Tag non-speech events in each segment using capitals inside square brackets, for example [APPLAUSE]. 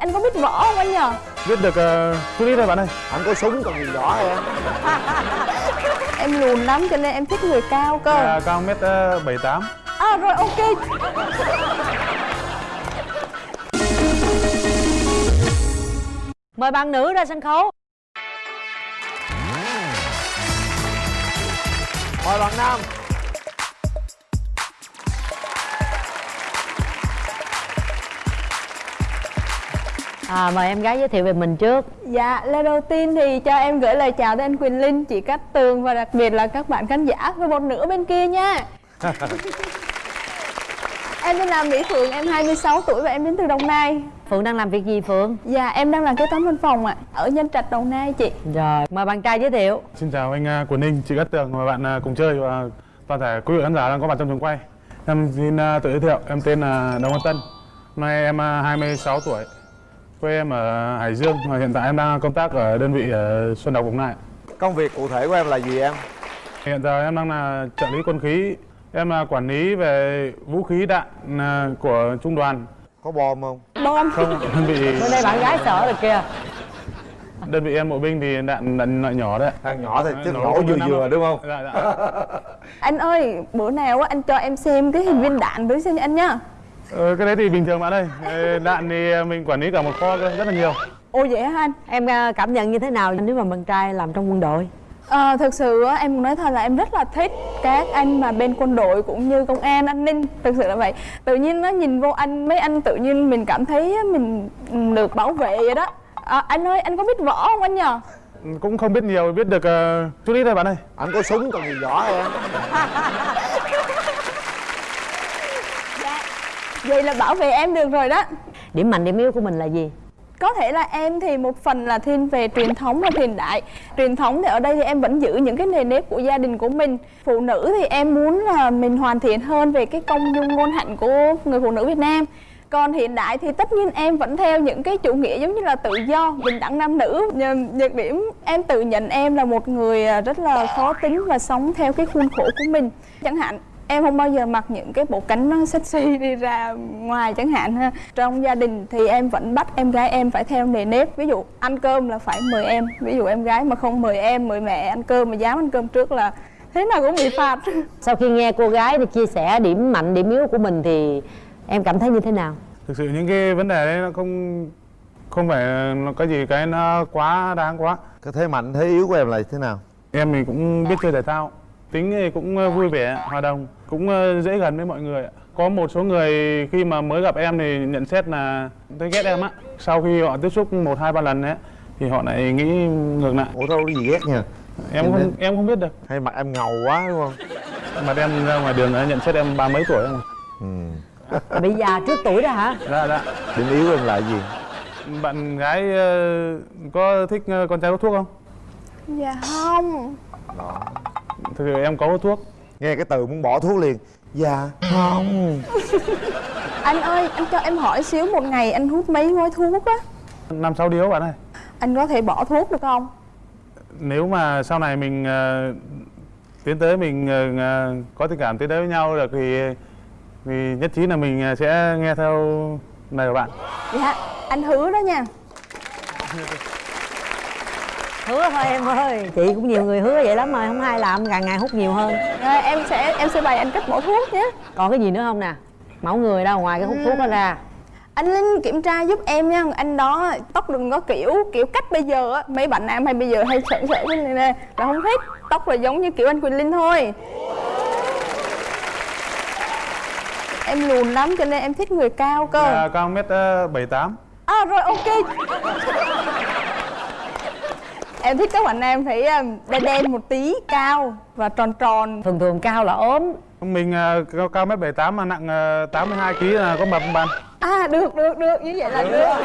Anh có biết võ không anh nhờ? Biết được uh, chút ít thôi bạn ơi. Anh có súng còn gì võ em? [LAUGHS] Em lùn lắm cho nên em thích người cao cơ. À, Cao mét uh, 78 À rồi ok. Mời bạn nữ ra sân khấu. Mời bạn nam à, Mời em gái giới thiệu về mình trước. Dạ, lời đầu tiên thì cho em gửi lời chào tới anh Quỳnh Linh, chị Cát Tường và đặc biệt là các bạn khán giả và một nửa bên kia nha. [LAUGHS] Em tên là Mỹ Phượng, em 26 tuổi và em đến từ Đồng Nai. Phượng đang làm việc gì Phượng? Dạ, em đang làm kế toán văn phòng ạ, ở Nhân Trạch, Đồng Nai chị. Rồi, mời bạn trai giới thiệu. Xin chào anh uh, Quần Ninh, chị Cát Tường và bạn uh, cùng chơi và toàn thể quý vị khán giả đang có mặt trong trường quay. Em xin uh, tự giới thiệu, em tên là Đồng Văn Tân. Hôm nay em uh, 26 tuổi Quê em ở Hải Dương và hiện tại em đang công tác ở đơn vị ở Xuân Độc Đồng Nai công việc cụ thể của em là gì em? Hiện giờ em đang là trợ lý quân khí. Em là quản lý về vũ khí đạn à, của trung đoàn. Có bom không? Bom. Không, đơn vị Bên đây bạn gái sợ rồi kìa. Đơn vị em bộ binh thì đạn đạn loại nhỏ đấy. Thằng nhỏ thì chứ Nổ vừa vừa đúng không? Dạ, dạ. Anh ơi, bữa nào anh cho em xem cái hình viên đạn với xem anh nhá Ờ, cái đấy thì bình thường bạn ơi Đạn thì mình quản lý cả một kho cơ, rất là nhiều. Ồ vậy hả anh? Em à, cảm nhận như thế nào nếu mà bạn trai làm trong quân đội? Ờ, thực sự á, em muốn nói thật là em rất là thích các anh mà bên quân đội cũng như công an an ninh. Thực sự là vậy. Tự nhiên nó nhìn vô anh mấy anh tự nhiên mình cảm thấy mình được bảo vệ vậy đó. À, anh ơi anh có biết võ không anh nhờ? Cũng không biết nhiều, biết được ờ, chút ít thôi bạn ơi. Anh có súng còn gì võ em [LAUGHS] vậy là bảo vệ em được rồi đó. Điểm mạnh điểm yếu của mình là gì? có thể là em thì một phần là thiên về truyền thống và hiện đại. Truyền thống thì ở đây thì em vẫn giữ những cái nề nếp của gia đình của mình. Phụ nữ thì em muốn là mình hoàn thiện hơn về cái công dung ngôn hạnh của người phụ nữ Việt Nam. Còn hiện đại thì tất nhiên em vẫn theo những cái chủ nghĩa giống như là tự do bình đẳng nam nữ. Nhược điểm em tự nhận em là một người à, rất là khó tính và sống theo cái khuôn khổ của mình. Chẳng hạn em không bao giờ mặc những cái bộ cánh nó sexy [LAUGHS] đi ra ngoài chẳng hạn ha. Trong gia đình thì em vẫn bắt em gái em phải theo nề nếp. Ví dụ ăn cơm là phải mời em. Ví dụ em gái mà không mời em mời mẹ ăn cơm mà dám ăn cơm trước là thế nào cũng bị phạt. [LAUGHS] Sau khi nghe cô gái đi chia sẻ điểm mạnh điểm yếu của mình thì em cảm thấy như thế nào? Thực sự những cái vấn đề đấy nó không không phải nó có gì cái nó quá đáng quá. Cái thế mạnh thế yếu của em là thế nào? Em thì cũng biết chơi thể thao Tính thì cũng ờ, vui vẻ, hòa đồng Cũng ờ, dễ gần với mọi người ạ. Có một số người khi mà mới gặp em thì nhận xét là thấy ghét em á Sau khi họ tiếp xúc một hai ba lần ấy Thì họ lại nghĩ ngược lại ủa đâu gì ghét nha Em Em không biết. em không biết được hay mặt em ngầu quá đúng không Mà em ra ngoài đường đã nhận xét em ba mấy tuổi không ừ. Bị già trước tuổi đó hả? Dạ dạ điểm yếu em là gì Bạn gái ờ, có thích ờ, con trai hút thuốc không? dạ không Thực sự em có hút thuốc. Nghe cái từ muốn bỏ thuốc liền. Dạ không. Anh ơi anh cho em hỏi xíu một ngày anh hút mấy gói thuốc á? Năm sáu điếu bạn ơi. Anh có thể bỏ thuốc được không? Nếu mà sau này mình ờ, tiến tới mình ờ, có tình cảm tiến tới với nhau được thì thì nhất trí là mình sẽ nghe theo lời của bạn. Dạ anh hứa đó nha Hứa thôi em ơi. Chị cũng nhiều người hứa vậy lắm rồi Không ai làm càng ngày hút nhiều hơn. Rồi, em sẽ em sẽ bày anh cách bỏ thuốc nhé. Còn cái gì nữa không nè? Mẫu người đâu ngoài cái hút thuốc đó ra. Anh linh kiểm tra giúp em nha. Anh đó tóc đừng có kiểu kiểu cách bây giờ á. Mấy bạn nam hay bây giờ hay sợ sợ cái này nè. Là không thích tóc là giống như kiểu anh quỳnh linh thôi. Em lùn lắm cho nên em thích người cao cơ. À, cao mét ờ, bảy tám. À rồi ok em thích các bạn nam thấy um, đen đen một tí cao và tròn tròn. Thường thường cao là ốm. Mình ờ, cao, cao mét bảy tám mà nặng ờ, 82 kg là có mập không bạn? À được được được như vậy là được. [LAUGHS]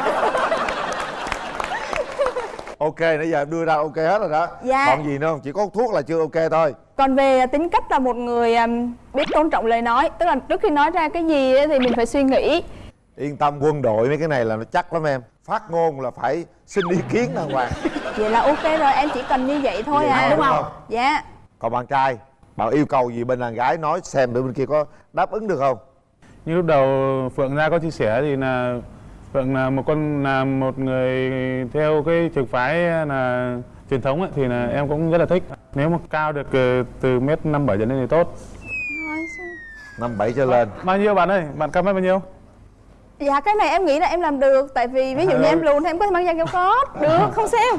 Ok nãy giờ em đưa ra ok hết rồi đó. Dạ. còn gì nữa không? Chỉ có thuốc là chưa ok thôi. Còn về tính cách là một người biết tôn trọng lời nói tức là trước khi nói ra cái gì thì mình phải suy nghĩ. Yên tâm quân đội mấy cái này là nó chắc lắm em. Phát ngôn là phải xin ý kiến đàng hoàng [LAUGHS] vậy là ok rồi em chỉ cần như vậy thôi Vậy à đúng đúng không dạ còn bạn trai bạn yêu cầu gì bên đàn gái nói xem bên kia có đáp ứng được không như lúc đầu phượng ra có chia sẻ thì là Phượng là một con là một người theo cái trường phái là truyền thống ấy, thì là em cũng rất là thích. Nếu mà cao được ờ, từ mét năm bảy trở lên thì tốt. Năm bảy trở lên Bao nhiêu bạn ơi? Bạn cao mét bao nhiêu? Dạ cái này em nghĩ là em làm được. Tại vì ví dụ như em lùn thì em có thể mang giày cao gót Được [LAUGHS] không sao.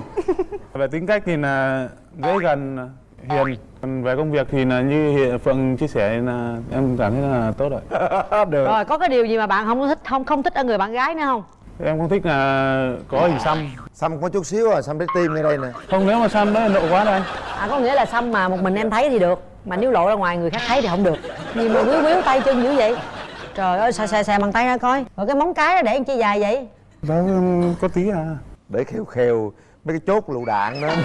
Về tính cách thì là dễ gần, hiền. Còn về công việc thì là như hiện Phượng chia sẻ là em cảm thấy là tốt rồi. [LAUGHS] được. Rồi có cái điều gì mà bạn không thích không không thích ở người bạn gái nữa không? Em không thích là có hình xăm. xăm có chút xíu à xăm trái tim ngay đây nè. Không nếu mà xăm đó lộ quá anh. à có nghĩa là xăm mà một mình em thấy thì được mà nếu lộ ra ngoài người khác thấy thì không được. Gì mà quýu quýu tay chân dữ vậy trời ơi xè xè xè bằng tay ra coi. Rồi cái móng cái đó để làm chi dài vậy? Đó có tí à. để khều khều mấy cái chốt lựu đạn đó. [LAUGHS]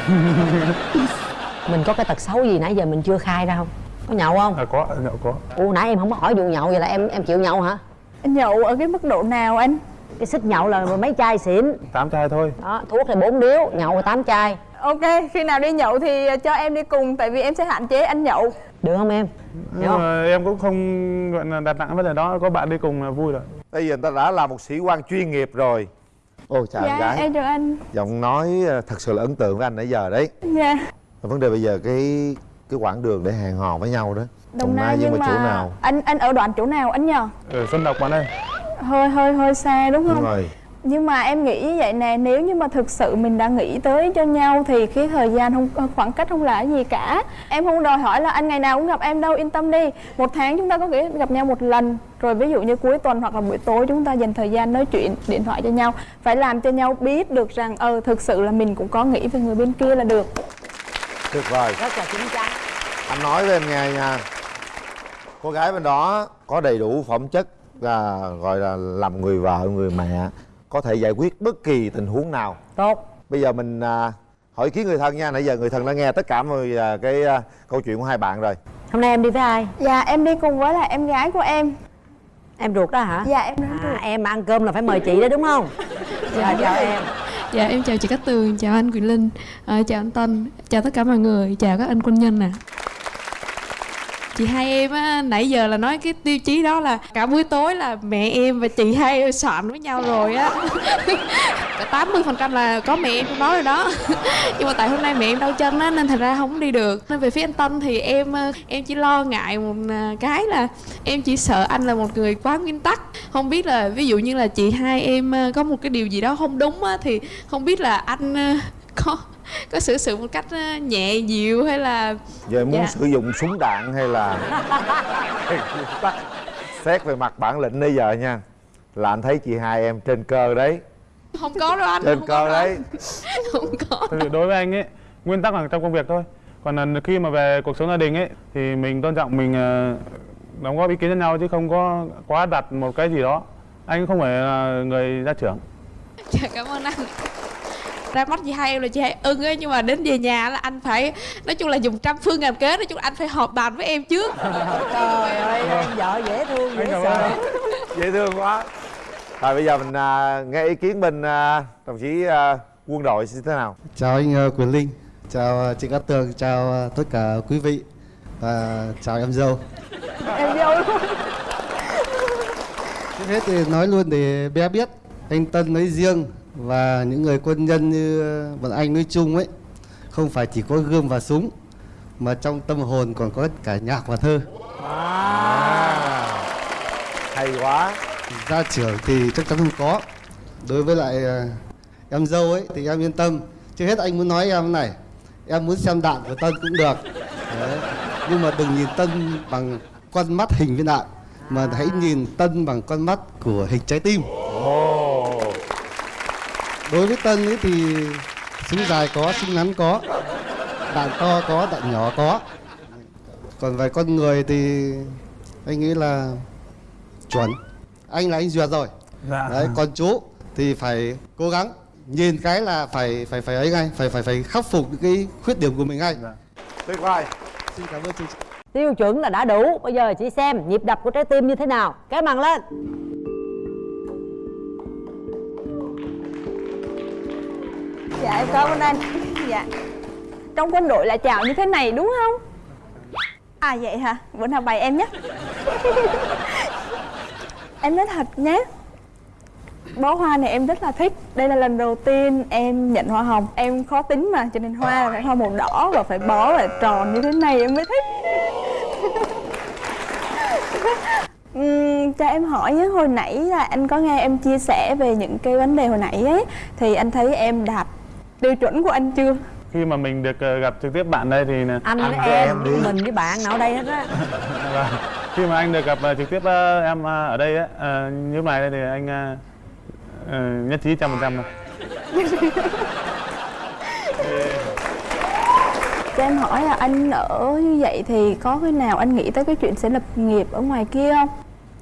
Mình có cái tật xấu gì nãy giờ mình chưa khai ra không? Có nhậu không? À có, nhậu có. ủa nãy em không có hỏi vụ nhậu vậy là em em chịu nhậu hả? Nhậu ở cái mức độ nào anh? cái xích nhậu là mấy chai xỉn Tám chai thôi. đó thuốc thì bốn điếu nhậu là tám chai. Ok, khi nào đi nhậu thì cho em đi cùng Tại vì em sẽ hạn chế anh nhậu được không em không? mà em cũng không gọi là đặt nặng vấn đề đó, có bạn đi cùng là vui rồi. bây giờ người ta đã là một sĩ quan chuyên nghiệp rồi ô chào em Dạ gái em chào anh giọng nói ờ, thật sự là ấn tượng với anh nãy giờ đấy Dạ vấn đề bây giờ cái cái quãng đường để hẹn hò với nhau đó Đồng Nai nhưng nhưng mà mà chỗ nào anh anh ở đoạn chỗ nào anh nhờ? Ở Xuân Độc bạn ơi. Hơi hơi hơi xa đúng đúng không? rồi Nhưng mà em nghĩ như vậy nè Nếu như mà thực sự mình đã nghĩ tới cho nhau Thì cái thời gian không khoảng cách không là cái gì cả. Em không đòi hỏi là anh ngày nào cũng gặp em đâu Yên tâm đi. Một tháng chúng ta có thể gặp nhau một lần. Rồi ví dụ như cuối tuần hoặc là buổi tối Chúng ta dành thời gian nói chuyện điện thoại cho nhau. Phải làm cho nhau biết được rằng Ờ thực sự là mình cũng có nghĩ về người bên kia là được. Tuyệt vời. Rất là chín chắn anh nói với em nghe nha. Cô gái bên đó có đầy đủ phẩm chất là gọi là làm người vợ người mẹ có thể giải quyết bất kỳ tình huống nào. Tốt. Bây giờ mình à, hỏi ý kiến người thân nha. Nãy giờ người thân đã nghe tất cả mọi à, cái à, câu chuyện của hai bạn rồi. Hôm nay em đi với ai? Dạ em đi cùng với là em gái của em. Em ruột đó hả? Dạ em à, em mà ăn cơm là phải mời chị đó đúng không? Dạ chào em. Dạ em chào chị Cát Tường, chào anh Quyền Linh, ờ, chào anh Tân, chào tất cả mọi người, chào các anh quân nhân nè. Chị hai em á, nãy giờ là nói cái tiêu chí đó là cả buổi tối là mẹ em và chị hai em soạn với nhau rồi á. [LAUGHS] Cả 80% là có mẹ em trong đó rồi đó. [LAUGHS] Nhưng mà tại hôm nay mẹ em đau chân á nên thành ra không đi được. Nên về phía anh Tân thì em ờ, em chỉ lo ngại một ờ, cái là em chỉ sợ anh là một người quá nguyên tắc. Không biết là ví dụ như là chị hai em ờ, có một cái điều gì đó không đúng á thì không biết là anh có [LAUGHS] có xử sự một cách ờ, nhẹ dịu hay là giờ muốn Dạ. sử dụng súng đạn hay là [LAUGHS] xét về mặt bản lĩnh bây giờ nha là anh thấy chị hai em trên cơ đấy không có đâu anh trên không cơ có đâu đấy [LAUGHS] không có sự đối với anh ấy, nguyên tắc là trong công việc thôi. Còn là khi mà về cuộc sống gia đình ấy thì mình tôn trọng mình ờ, đóng góp ý kiến cho nhau chứ không có quá đặt một cái gì đó. Anh không phải là người gia trưởng. Dạ cảm ơn anh ra mắt chị hai em là chị hai ưng ấy nhưng mà đến về nhà là anh phải nói chung là dùng trăm phương ngàn kế nói chung là anh phải họp bàn với em trước. [LAUGHS] Trời ơi em vợ dễ thương dễ cảm sợ. dễ thương quá. Rồi bây giờ mình à, nghe ý kiến bên à, đồng chí à, quân đội như thế nào? Chào anh ờ, Quyền Linh, chào ờ, chị Cát Tường, chào ờ, tất cả quý vị và chào em dâu. Em dâu. Luôn Trước hết thì nói luôn để bé biết, anh Tân nói riêng và những người quân nhân như ờ, bọn anh nói chung ấy, không phải chỉ có gươm và súng, mà trong tâm hồn còn có cả nhạc và thơ. hay quá Gia trưởng thì chắc chắn không có. Đối với lại ờ, em dâu ấy thì em yên tâm. Trước hết anh muốn nói em này, em muốn xem đạn của Tân cũng được. Đấy. Nhưng mà đừng nhìn Tân bằng con mắt hình viên đạn, mà hãy nhìn Tân bằng con mắt của hình trái tim. Đối với Tân ấy thì súng dài có, súng ngắn có, đạn to có, đạn nhỏ có. Còn về con người thì anh nghĩ là chuẩn. Anh là anh duyệt rồi. Dạ. Đấy, còn chú thì phải cố gắng nhìn cái là phải phải phải ấy ngay, phải phải phải khắc phục những cái khuyết điểm của mình ngay. Dạ. tuyệt vời Xin cảm ơn chương trình. tiêu chuẩn là đã đủ bây giờ chị xem nhịp đập của trái tim như thế nào cái màn lên Dạ em cảm ơn anh. Dạ. Trong quân đội là chào như thế này đúng không? À vậy hả? Bữa nào bày em nhé. [LAUGHS] Em nói thật nhé. Bó hoa này em rất là thích. Đây là lần đầu tiên em nhận hoa hồng. Em khó tính mà cho nên hoa là phải hoa màu đỏ và phải bó và tròn như thế này em mới thích. [LAUGHS] Uhm, cho em hỏi nhé, hồi nãy là anh có nghe em chia sẻ về những cái vấn đề hồi nãy ấy Thì anh thấy em đạt tiêu chuẩn của anh chưa? khi mà mình được ờ, gặp trực tiếp bạn đây thì là- anh với với em, em đi. mình với bạn nào ở đây hết á [LAUGHS] Vâng. khi mà anh được gặp ờ, trực tiếp ờ, em ờ, ở đây á ờ, như này thì anh ờ, ờ, nhất trí trăm phần trăm Cho em hỏi là anh ở như vậy thì có khi nào anh nghĩ tới cái chuyện sẽ lập nghiệp ở ngoài kia không?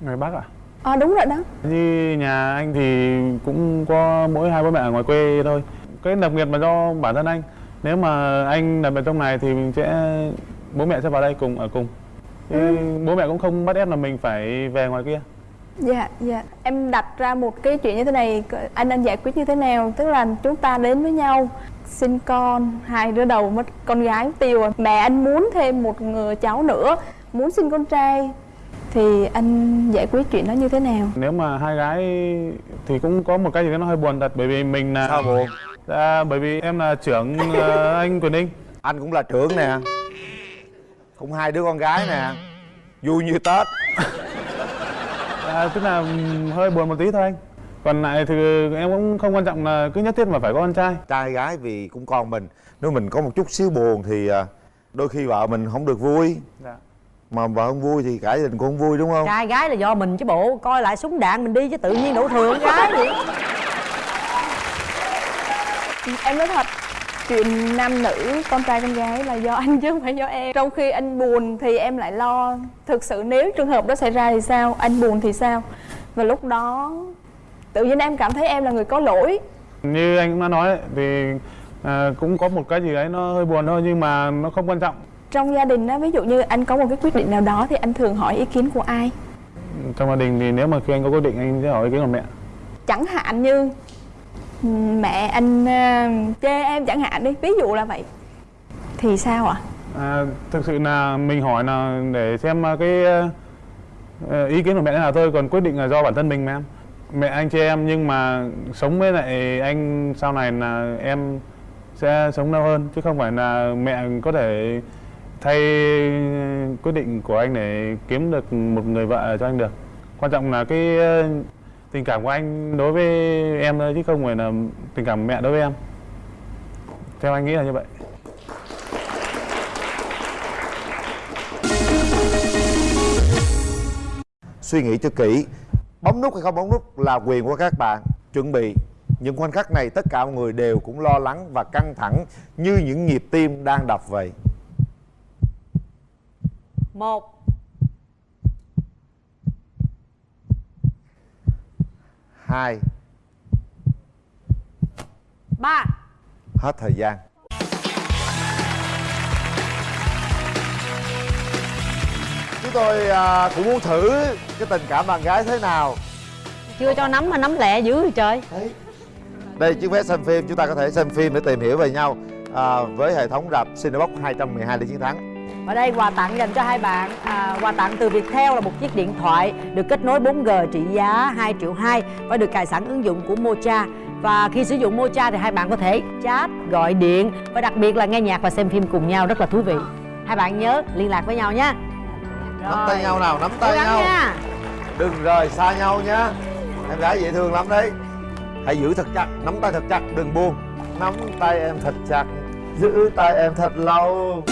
người Bắc à À đúng rồi đó như nhà anh thì cũng có mỗi hai bố mẹ ở ngoài quê thôi cái lập nghiệp là do bản thân anh. Nếu mà anh lập ở trong này thì mình sẽ bố mẹ sẽ vào đây cùng ở cùng. Chứ bố mẹ cũng không bắt ép là mình phải về ngoài kia. Dạ, dạ. Em đặt ra một cái chuyện như thế này Anh anh giải quyết như thế nào? Tức là chúng ta đến với nhau Sinh con Hai đứa đầu mất con gái mất tiêu rồi Mẹ anh muốn thêm một người cháu nữa Muốn sinh con trai. Thì anh giải quyết chuyện đó như thế nào? Nếu mà hai gái thì cũng có một cái gì đó nó hơi buồn thật bởi vì mình là sao buồn Dạ, bởi vì em là trưởng ờ, anh Quyền Ninh. Anh cũng là trưởng nè. Cũng hai đứa con gái nè. Vui như tết. À, tức là ừm, hơi buồn một tí thôi anh. Còn lại thì em cũng không quan trọng là cứ nhất thiết mà phải có con trai. Trai gái vì cũng con mình. Nếu mình có một chút xíu buồn thì à, đôi khi vợ mình không được vui. Dạ. mà vợ không vui thì cả gia đình cũng không vui đúng không? Trai gái là do mình chứ bộ. Coi lại súng đạn mình đi chứ tự nhiên đổ thừa con gái vậy Em nói thật Chuyện nam nữ, con trai con gái là do [LAUGHS] anh chứ không phải do em. Trong khi anh buồn thì em lại lo. Thực sự nếu trường hợp đó xảy ra thì sao? Anh buồn thì sao? Và lúc đó Tự nhiên em cảm thấy em là người có lỗi. Như anh cũng đã nói thì à, cũng có một cái gì đấy nó hơi buồn thôi nhưng mà nó không quan trọng. Trong gia đình á, ví dụ như anh có một cái quyết định nào đó Thì anh thường hỏi ý kiến của ai? Trong gia đình thì nếu mà khi anh có quyết định anh sẽ hỏi ý kiến của mẹ. Chẳng hạn như Mẹ anh ờ, chê em chẳng hạn đi Ví dụ là vậy. Thì sao ạ? à, thực sự là mình hỏi là để xem ờ, cái ờ, ý kiến của mẹ là thôi còn quyết định là do bản thân mình mà em. Mẹ anh chê em nhưng mà sống với lại anh sau này là em sẽ sống lâu hơn chứ không phải là mẹ có thể thay quyết định của anh để kiếm được một người vợ cho anh được. Quan trọng là cái tình cảm của anh đối với em thôi chứ không phải là tình cảm của mẹ đối với em. Theo anh nghĩ là như vậy. Suy nghĩ cho kỹ bấm nút hay không bấm nút là quyền của các bạn. Chuẩn bị. Những khoảnh khắc này tất cả mọi người đều cũng lo lắng và căng thẳng như những nhịp tim đang đập vậy. Một hai. Ba. Hết thời gian. Chúng tôi à, cũng muốn thử cái tình cảm bạn gái thế nào. Chưa cho nắm mà nắm lẹ dữ vậy trời. Đây chiếc vé xem phim chúng ta có thể xem phim để tìm hiểu về nhau à, với hệ thống rạp Cinebox 212 để chiến thắng Ở đây quà tặng dành cho hai bạn. À, Quà tặng từ Viettel là một chiếc điện thoại Được kết nối 4G trị giá 2 triệu 2 Và được cài sẵn ứng dụng của Mocha. Và khi sử dụng Mocha thì hai bạn có thể chat, gọi điện Và đặc biệt là nghe nhạc và xem phim cùng nhau rất là thú vị. Hai bạn nhớ liên lạc với nhau nha nắm tay nhau nào nắm tay nhau. nha. Đừng rời xa nhau nhé. Em gái dễ thương lắm đấy. Hãy giữ thật chặt nắm tay thật chặt đừng buông. Nắm tay em thật chặt giữ tay em thật lâu